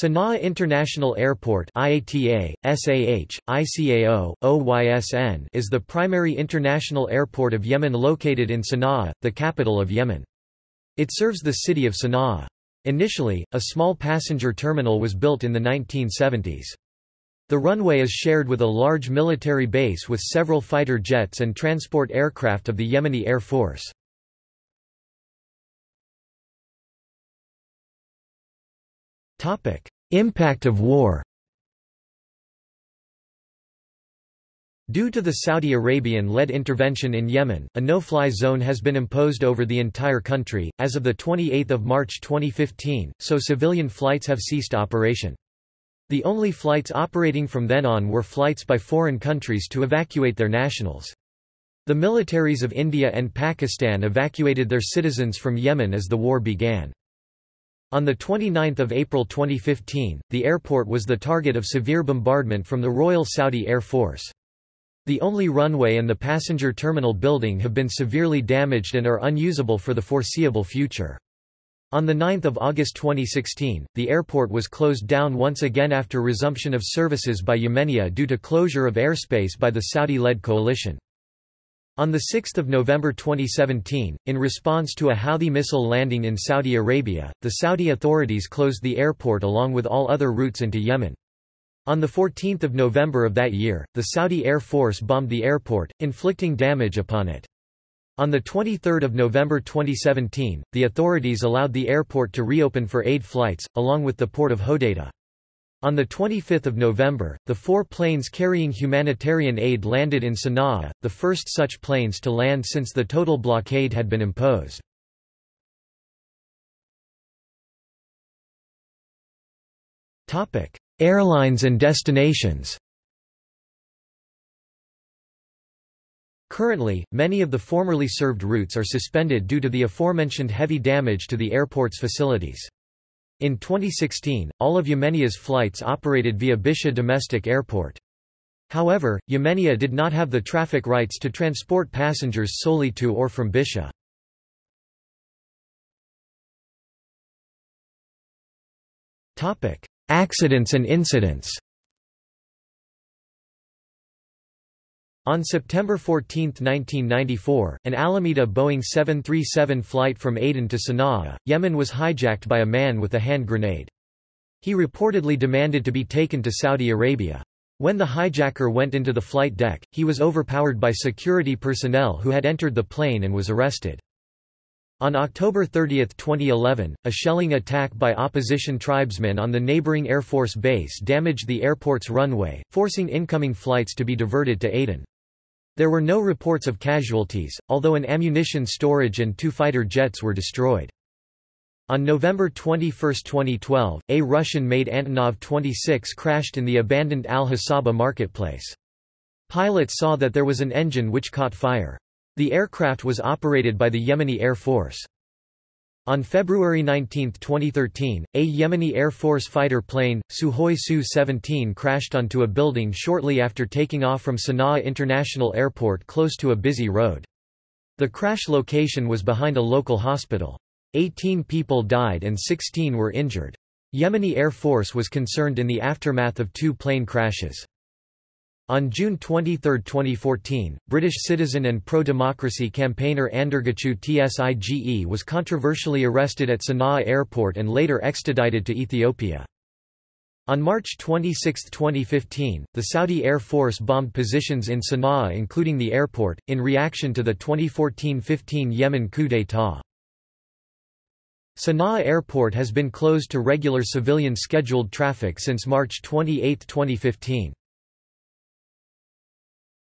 Sana'a International Airport IATA, SAH, ICAO, OYSN is the primary international airport of Yemen located in Sana'a, the capital of Yemen. It serves the city of Sana'a. Initially, a small passenger terminal was built in the 1970s. The runway is shared with a large military base with several fighter jets and transport aircraft of the Yemeni Air Force. Impact of war Due to the Saudi Arabian-led intervention in Yemen, a no-fly zone has been imposed over the entire country, as of the 28 March 2015, so civilian flights have ceased operation. The only flights operating from then on were flights by foreign countries to evacuate their nationals. The militaries of India and Pakistan evacuated their citizens from Yemen as the war began. On 29 April 2015, the airport was the target of severe bombardment from the Royal Saudi Air Force. The only runway and the passenger terminal building have been severely damaged and are unusable for the foreseeable future. On 9 August 2016, the airport was closed down once again after resumption of services by Yemenia due to closure of airspace by the Saudi-led coalition. On 6 November 2017, in response to a Houthi missile landing in Saudi Arabia, the Saudi authorities closed the airport along with all other routes into Yemen. On 14 November of that year, the Saudi Air Force bombed the airport, inflicting damage upon it. On 23 November 2017, the authorities allowed the airport to reopen for aid flights, along with the port of Hodeidah. On 25 November, the four planes carrying humanitarian aid landed in Sana'a, the first such planes to land since the total blockade had been imposed. Airlines and destinations Currently, many of the formerly served routes are suspended due to the aforementioned heavy damage to the airport's facilities. In 2016, all of Yemenia's flights operated via Bisha domestic airport. However, Yemenia did not have the traffic rights to transport passengers solely to or from Bisha. Accidents and incidents On September 14, 1994, an Alyemda Boeing 737 flight from Aden to Sana'a, Yemen was hijacked by a man with a hand grenade. He reportedly demanded to be taken to Saudi Arabia. When the hijacker went into the flight deck, he was overpowered by security personnel who had entered the plane and was arrested. On October 30, 2011, a shelling attack by opposition tribesmen on the neighboring Air Force base damaged the airport's runway, forcing incoming flights to be diverted to Aden. There were no reports of casualties, although an ammunition storage and two fighter jets were destroyed. On November 21, 2012, a Russian-made Antonov 26 crashed in the abandoned Al-Hasaba marketplace. Pilots saw that there was an engine which caught fire. The aircraft was operated by the Yemeni Air Force. On February 19, 2013, a Yemeni Air Force fighter plane, Sukhoi Su-17 crashed onto a building shortly after taking off from Sana'a International Airport close to a busy road. The crash location was behind a local hospital. 18 people died and 16 were injured. Yemeni Air Force was concerned in the aftermath of two plane crashes. On June 23, 2014, British citizen and pro-democracy campaigner Andargachew Tsige was controversially arrested at Sana'a airport and later extradited to Ethiopia. On March 26, 2015, the Saudi Air Force bombed positions in Sana'a including the airport, in reaction to the 2014–15 Yemen coup d'état. Sana'a Airport has been closed to regular civilian scheduled traffic since March 28, 2015.